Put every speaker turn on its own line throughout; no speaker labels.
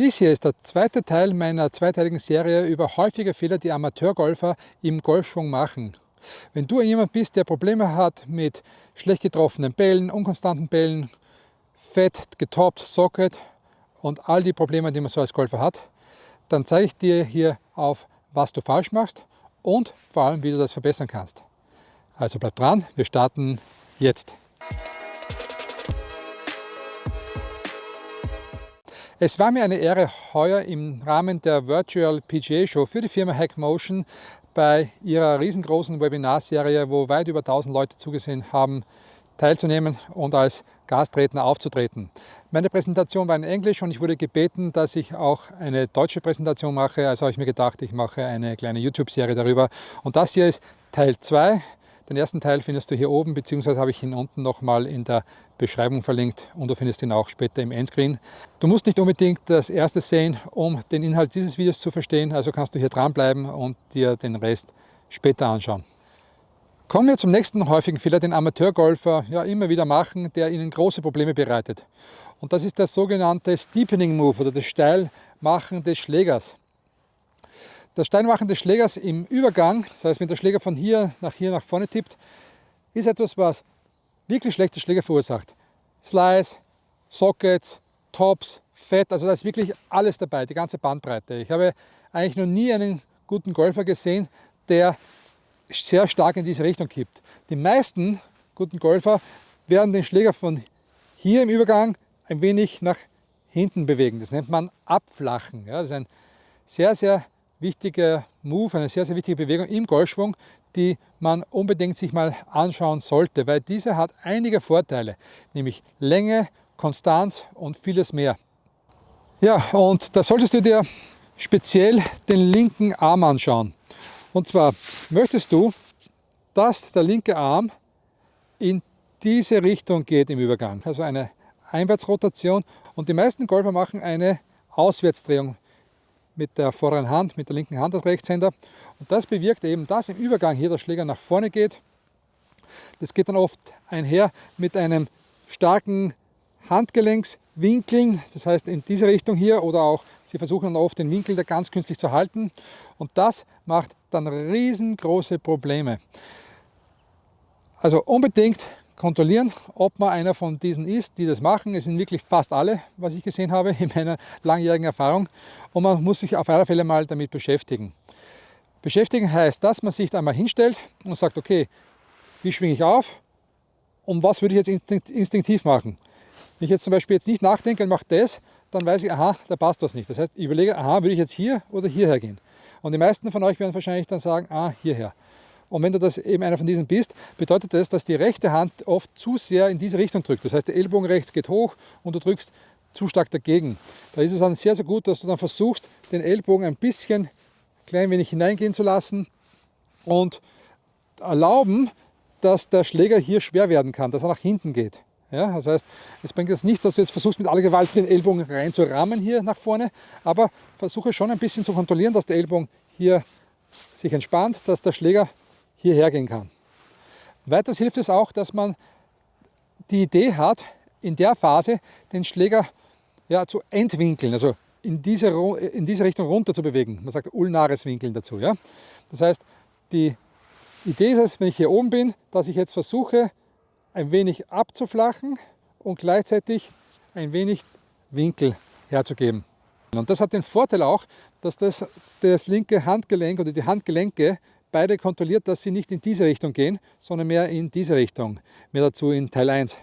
Dies hier ist der zweite Teil meiner zweiteiligen Serie über häufige Fehler, die Amateurgolfer im Golfschwung machen. Wenn du jemand bist, der Probleme hat mit schlecht getroffenen Bällen, unkonstanten Bällen, fett, getoppt, Socket und all die Probleme, die man so als Golfer hat, dann zeige ich dir hier auf, was du falsch machst und vor allem, wie du das verbessern kannst. Also bleib dran, wir starten jetzt. Es war mir eine Ehre, heuer im Rahmen der Virtual PGA Show für die Firma Hackmotion bei ihrer riesengroßen Webinarserie, wo weit über 1000 Leute zugesehen haben, teilzunehmen und als Gastredner aufzutreten. Meine Präsentation war in Englisch und ich wurde gebeten, dass ich auch eine deutsche Präsentation mache. Also habe ich mir gedacht, ich mache eine kleine YouTube-Serie darüber. Und das hier ist Teil 2 den ersten Teil findest du hier oben, beziehungsweise habe ich ihn unten nochmal in der Beschreibung verlinkt und du findest ihn auch später im Endscreen. Du musst nicht unbedingt das erste sehen, um den Inhalt dieses Videos zu verstehen, also kannst du hier dranbleiben und dir den Rest später anschauen. Kommen wir zum nächsten häufigen Fehler, den Amateurgolfer ja immer wieder machen, der ihnen große Probleme bereitet. Und das ist der sogenannte Steepening Move oder das Steilmachen des Schlägers. Das Steinmachen des Schlägers im Übergang, das heißt, wenn der Schläger von hier nach hier nach vorne tippt, ist etwas, was wirklich schlechte Schläger verursacht. Slice, Sockets, Tops, Fett, also da ist wirklich alles dabei, die ganze Bandbreite. Ich habe eigentlich noch nie einen guten Golfer gesehen, der sehr stark in diese Richtung kippt. Die meisten guten Golfer werden den Schläger von hier im Übergang ein wenig nach hinten bewegen. Das nennt man Abflachen. Ja, das ist ein sehr, sehr wichtiger Move, eine sehr, sehr wichtige Bewegung im Golfschwung, die man unbedingt sich mal anschauen sollte, weil diese hat einige Vorteile, nämlich Länge, Konstanz und vieles mehr. Ja, und da solltest du dir speziell den linken Arm anschauen. Und zwar möchtest du, dass der linke Arm in diese Richtung geht im Übergang, also eine Einwärtsrotation und die meisten Golfer machen eine Auswärtsdrehung mit der vorderen Hand, mit der linken Hand als Rechtshänder. Und das bewirkt eben, dass im Übergang hier der Schläger nach vorne geht. Das geht dann oft einher mit einem starken Handgelenkswinkeln, das heißt in diese Richtung hier oder auch, Sie versuchen dann oft den Winkel da ganz künstlich zu halten und das macht dann riesengroße Probleme. Also unbedingt kontrollieren, ob man einer von diesen ist, die das machen. Es sind wirklich fast alle, was ich gesehen habe in meiner langjährigen Erfahrung. Und man muss sich auf alle Fälle mal damit beschäftigen. Beschäftigen heißt, dass man sich einmal hinstellt und sagt, okay, wie schwinge ich auf und was würde ich jetzt instinktiv machen? Wenn ich jetzt zum Beispiel jetzt nicht nachdenke und mache das, dann weiß ich, aha, da passt was nicht. Das heißt, ich überlege, aha, würde ich jetzt hier oder hierher gehen? Und die meisten von euch werden wahrscheinlich dann sagen, ah, hierher. Und wenn du das eben einer von diesen bist, bedeutet das, dass die rechte Hand oft zu sehr in diese Richtung drückt. Das heißt, der Ellbogen rechts geht hoch und du drückst zu stark dagegen. Da ist es dann sehr, sehr gut, dass du dann versuchst, den Ellbogen ein bisschen klein wenig hineingehen zu lassen und erlauben, dass der Schläger hier schwer werden kann, dass er nach hinten geht. Ja, das heißt, es bringt jetzt nichts, dass du jetzt versuchst, mit aller Gewalt den Ellbogen rein zu rammen hier nach vorne, aber versuche schon ein bisschen zu kontrollieren, dass der Ellbogen hier sich entspannt, dass der Schläger hierher gehen kann. Weiters hilft es auch, dass man die Idee hat, in der Phase den Schläger ja, zu entwinkeln, also in diese, in diese Richtung runter zu bewegen. Man sagt ulnares Winkeln dazu. Ja? Das heißt, die Idee ist es, wenn ich hier oben bin, dass ich jetzt versuche, ein wenig abzuflachen und gleichzeitig ein wenig Winkel herzugeben. Und das hat den Vorteil auch, dass das, das linke Handgelenk oder die Handgelenke beide kontrolliert, dass sie nicht in diese Richtung gehen, sondern mehr in diese Richtung. Mehr dazu in Teil 1.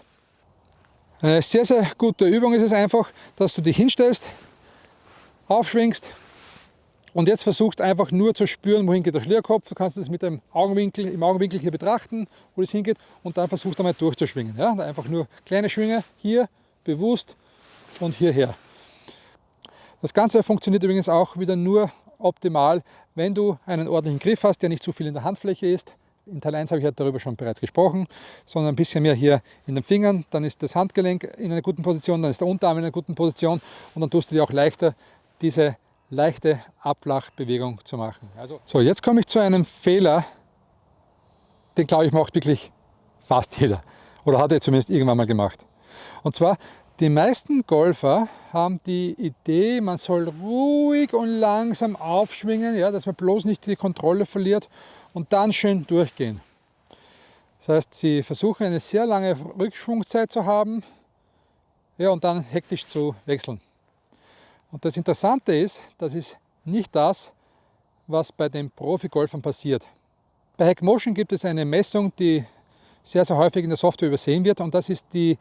Eine sehr, sehr gute Übung ist es einfach, dass du dich hinstellst, aufschwingst und jetzt versuchst einfach nur zu spüren, wohin geht der Schlierkopf. Du kannst es mit dem Augenwinkel, im Augenwinkel hier betrachten, wo es hingeht und dann versuchst einmal durchzuschwingen. Ja? Einfach nur kleine Schwinge hier, bewusst und hierher. Das Ganze funktioniert übrigens auch wieder nur optimal, wenn du einen ordentlichen Griff hast, der nicht zu viel in der Handfläche ist. In Teil 1 habe ich ja darüber schon bereits gesprochen, sondern ein bisschen mehr hier in den Fingern. Dann ist das Handgelenk in einer guten Position, dann ist der Unterarm in einer guten Position und dann tust du dir auch leichter, diese leichte Abflachbewegung zu machen. Also, so, jetzt komme ich zu einem Fehler, den glaube ich macht wirklich fast jeder oder hat er zumindest irgendwann mal gemacht. Und zwar Die meisten Golfer haben die Idee, man soll ruhig und langsam aufschwingen, ja, dass man bloß nicht die Kontrolle verliert und dann schön durchgehen. Das heißt, sie versuchen eine sehr lange Rückschwungzeit zu haben ja, und dann hektisch zu wechseln. Und das Interessante ist, das ist nicht das, was bei den Profi-Golfern passiert. Bei Hackmotion gibt es eine Messung, die sehr, sehr häufig in der Software übersehen wird und das ist die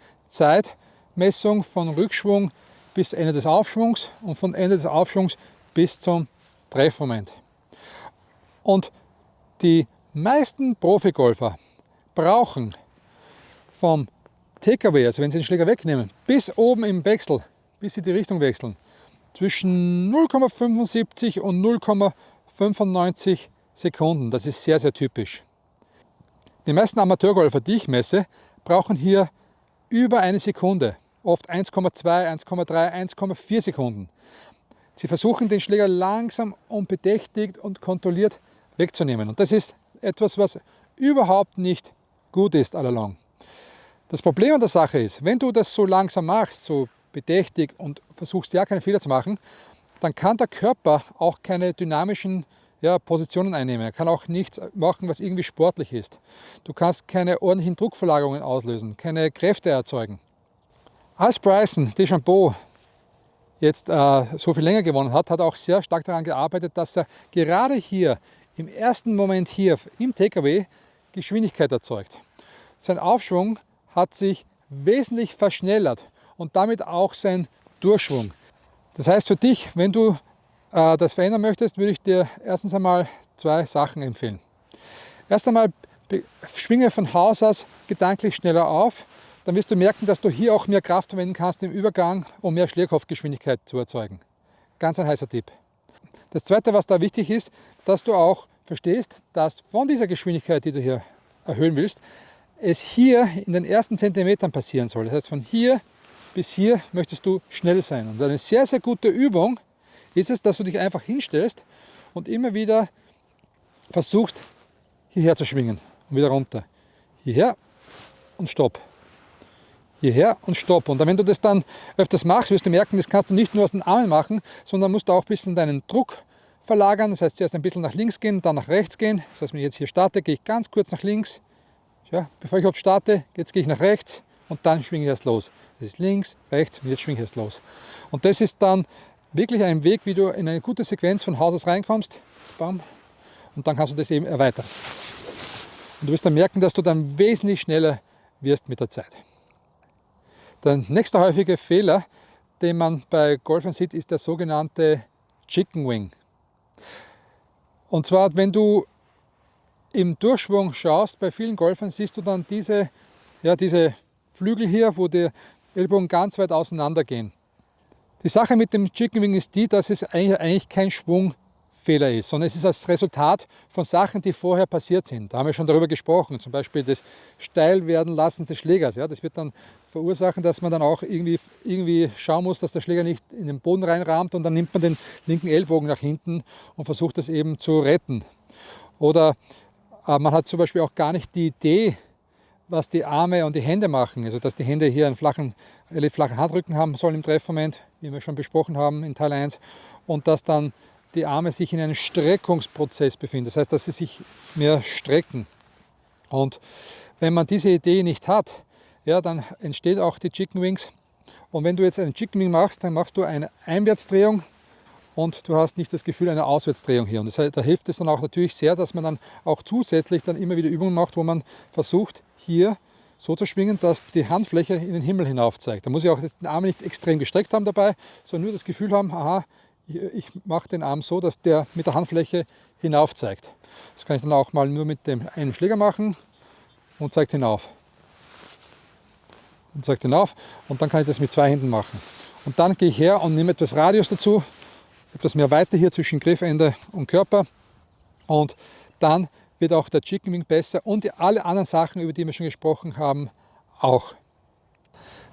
Zeitmessung von Rückschwung bis Ende des Aufschwungs und von Ende des Aufschwungs bis zum Treffmoment. Und die meisten Profigolfer brauchen vom TKW, also wenn sie den Schläger wegnehmen, bis oben im Wechsel, bis sie die Richtung wechseln, zwischen 0,75 und 0,95 Sekunden. Das ist sehr, sehr typisch. Die meisten Amateurgolfer, die ich messe, brauchen hier über eine Sekunde, oft 1,2, 1,3, 1,4 Sekunden. Sie versuchen den Schläger langsam und bedächtigt und kontrolliert wegzunehmen. Und das ist etwas, was überhaupt nicht gut ist allalong. Das Problem an der Sache ist, wenn du das so langsam machst, so bedächtig und versuchst ja keine Fehler zu machen, dann kann der Körper auch keine dynamischen ja, Positionen einnehmen. Er kann auch nichts machen, was irgendwie sportlich ist. Du kannst keine ordentlichen Druckverlagerungen auslösen, keine Kräfte erzeugen. Als Bryson DeChambeau jetzt äh, so viel länger gewonnen hat, hat er auch sehr stark daran gearbeitet, dass er gerade hier im ersten Moment hier im TKW Geschwindigkeit erzeugt. Sein Aufschwung hat sich wesentlich verschnellert und damit auch sein Durchschwung. Das heißt für dich, wenn du äh, das verändern möchtest, würde ich dir erstens einmal zwei Sachen empfehlen. Erst einmal schwinge von Haus aus gedanklich schneller auf, dann wirst du merken, dass du hier auch mehr Kraft verwenden kannst im Übergang, um mehr Schlägerkopfgeschwindigkeit zu erzeugen. Ganz ein heißer Tipp. Das zweite, was da wichtig ist, dass du auch verstehst, dass von dieser Geschwindigkeit, die du hier erhöhen willst, es hier in den ersten Zentimetern passieren soll. Das heißt, von hier bis hier möchtest du schnell sein. Und eine sehr, sehr gute Übung ist es, dass du dich einfach hinstellst und immer wieder versuchst, hierher zu schwingen und wieder runter. Hierher und stopp. Hierher und stopp. Und wenn du das dann öfters machst, wirst du merken, das kannst du nicht nur aus den Armen machen, sondern musst du auch ein bisschen deinen Druck verlagern. Das heißt, zuerst ein bisschen nach links gehen, dann nach rechts gehen. Das heißt, wenn ich jetzt hier starte, gehe ich ganz kurz nach links. Ja, bevor ich überhaupt starte, jetzt gehe ich nach rechts und dann schwinge ich erst los. Das ist links, rechts und jetzt schwinge ich erst los. Und das ist dann wirklich ein Weg, wie du in eine gute Sequenz von Haus aus reinkommst. Bam, und dann kannst du das eben erweitern. Und du wirst dann merken, dass du dann wesentlich schneller wirst mit der Zeit. Der nächste häufige Fehler, den man bei Golfern sieht, ist der sogenannte Chicken Wing. Und zwar, wenn du im Durchschwung schaust, bei vielen Golfern siehst du dann diese, ja, diese Flügel hier, wo die Ellbogen ganz weit auseinander gehen. Die Sache mit dem Chicken Wing ist die, dass es eigentlich kein Schwungfehler ist, sondern es ist das Resultat von Sachen, die vorher passiert sind. Da haben wir schon darüber gesprochen, zum Beispiel das Steilwerdenlassen des Schlägers. Ja, das wird dann verursachen, dass man dann auch irgendwie, irgendwie schauen muss, dass der Schläger nicht in den Boden reinrahmt und dann nimmt man den linken Ellbogen nach hinten und versucht das eben zu retten. Oder äh, man hat zum Beispiel auch gar nicht die Idee, was die Arme und die Hände machen. Also dass die Hände hier einen flachen, relativ flachen Handrücken haben sollen im Treffmoment, wie wir schon besprochen haben in Teil 1. Und dass dann die Arme sich in einem Streckungsprozess befinden. Das heißt, dass sie sich mehr strecken. Und wenn man diese Idee nicht hat, ja, dann entsteht auch die Chicken Wings. Und wenn du jetzt einen Chicken Wing machst, dann machst du eine Einwärtsdrehung und du hast nicht das Gefühl einer Auswärtsdrehung hier. Und das, da hilft es dann auch natürlich sehr, dass man dann auch zusätzlich dann immer wieder Übungen macht, wo man versucht, hier so zu schwingen, dass die Handfläche in den Himmel hinauf zeigt. Da muss ich auch den Arm nicht extrem gestreckt haben dabei, sondern nur das Gefühl haben, aha, ich mache den Arm so, dass der mit der Handfläche hinauf zeigt. Das kann ich dann auch mal nur mit dem einen Schläger machen und zeigt hinauf. Und zeigt hinauf und dann kann ich das mit zwei Händen machen. Und dann gehe ich her und nehme etwas Radius dazu, etwas mehr Weite hier zwischen Griffende und Körper und dann wird auch der Chicken Wing besser und alle anderen Sachen, über die wir schon gesprochen haben, auch.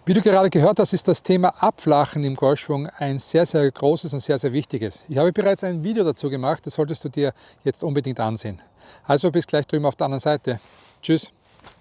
Wie du gerade gehört hast, ist das Thema Abflachen im Golfschwung ein sehr, sehr großes und sehr, sehr wichtiges. Ich habe bereits ein Video dazu gemacht, das solltest du dir jetzt unbedingt ansehen. Also bis gleich drüben auf der anderen Seite. Tschüss.